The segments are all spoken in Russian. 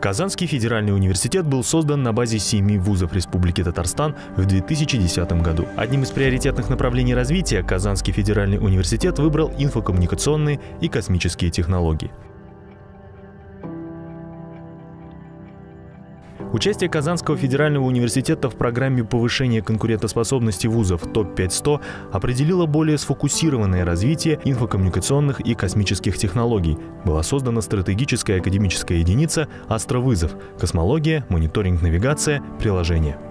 Казанский федеральный университет был создан на базе семи вузов Республики Татарстан в 2010 году. Одним из приоритетных направлений развития Казанский федеральный университет выбрал инфокоммуникационные и космические технологии. Участие Казанского федерального университета в программе повышения конкурентоспособности вузов ТОП-500 определило более сфокусированное развитие инфокоммуникационных и космических технологий. Была создана стратегическая академическая единица «Астровызов» – космология, мониторинг навигация, приложения.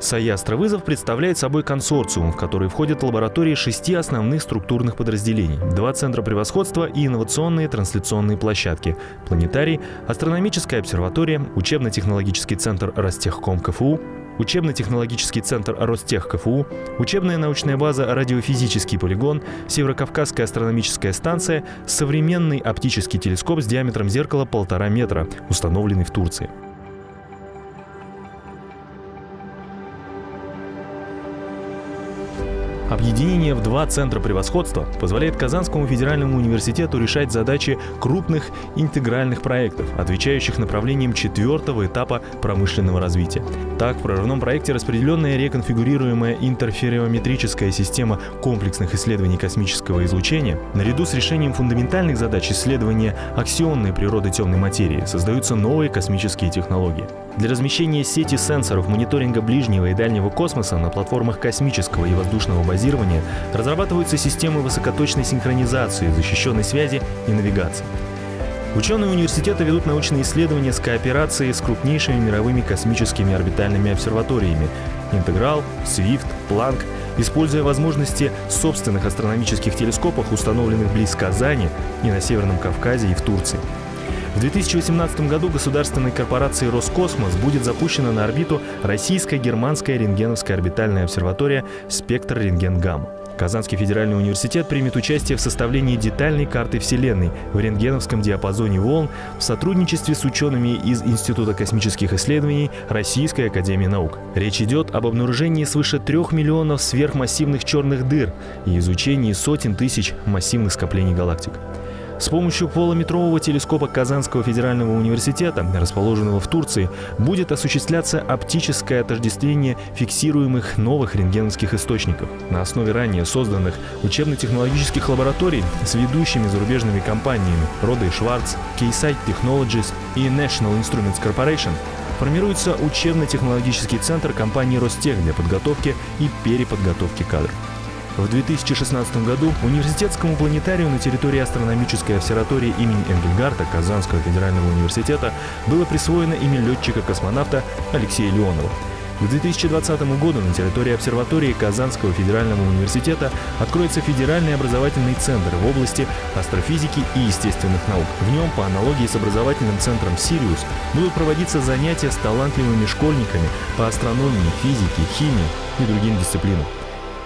САИ «Астровызов» представляет собой консорциум, в который входят лаборатории шести основных структурных подразделений, два центра превосходства и инновационные трансляционные площадки, планетарий, астрономическая обсерватория, учебно-технологический центр Ростехком КФУ, учебно-технологический центр Ростех КФУ, учебная научная база «Радиофизический полигон», Северокавказская астрономическая станция, современный оптический телескоп с диаметром зеркала полтора метра, установленный в Турции. Объединение в два центра превосходства позволяет Казанскому федеральному университету решать задачи крупных интегральных проектов, отвечающих направлениям четвертого этапа промышленного развития. Так, в прорывном проекте распределенная реконфигурируемая интерфериометрическая система комплексных исследований космического излучения, наряду с решением фундаментальных задач исследования аксионной природы темной материи, создаются новые космические технологии. Для размещения сети сенсоров мониторинга ближнего и дальнего космоса на платформах космического и воздушного базирования разрабатываются системы высокоточной синхронизации, защищенной связи и навигации. Ученые университета ведут научные исследования с кооперацией с крупнейшими мировыми космическими орбитальными обсерваториями Интеграл, Свифт, Планк, используя возможности собственных астрономических телескопов, установленных близ Казани и на Северном Кавказе и в Турции. В 2018 году государственной корпорацией «Роскосмос» будет запущена на орбиту российская германская рентгеновская орбитальная обсерватория «Спектр рентген гамма». Казанский федеральный университет примет участие в составлении детальной карты Вселенной в рентгеновском диапазоне волн в сотрудничестве с учеными из Института космических исследований Российской академии наук. Речь идет об обнаружении свыше трех миллионов сверхмассивных черных дыр и изучении сотен тысяч массивных скоплений галактик. С помощью полуметрового телескопа Казанского федерального университета, расположенного в Турции, будет осуществляться оптическое отождествление фиксируемых новых рентгеновских источников. На основе ранее созданных учебно-технологических лабораторий с ведущими зарубежными компаниями Рода Шварц, Keysight Technologies и National Instruments Corporation формируется учебно-технологический центр компании Ростех для подготовки и переподготовки кадров. В 2016 году университетскому планетарию на территории астрономической обсерватории имени Энгельгарта Казанского федерального университета было присвоено имя летчика-космонавта Алексея Леонова. К 2020 году на территории обсерватории Казанского федерального университета откроется федеральный образовательный центр в области астрофизики и естественных наук. В нем, по аналогии с образовательным центром «Сириус», будут проводиться занятия с талантливыми школьниками по астрономии, физике, химии и другим дисциплинам.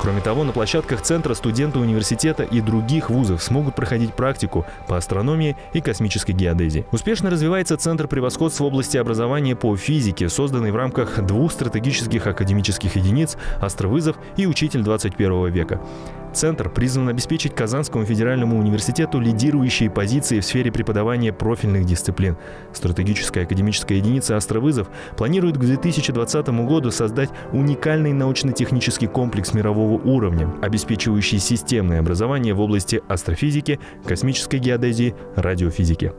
Кроме того, на площадках центра студенты университета и других вузов смогут проходить практику по астрономии и космической геодезии. Успешно развивается Центр превосходства в области образования по физике, созданный в рамках двух стратегических академических единиц «Астровызов» и «Учитель 21 века». Центр призван обеспечить Казанскому федеральному университету лидирующие позиции в сфере преподавания профильных дисциплин. Стратегическая академическая единица «Астровызов» планирует к 2020 году создать уникальный научно-технический комплекс мирового уровня, обеспечивающий системное образование в области астрофизики, космической геодезии, радиофизики.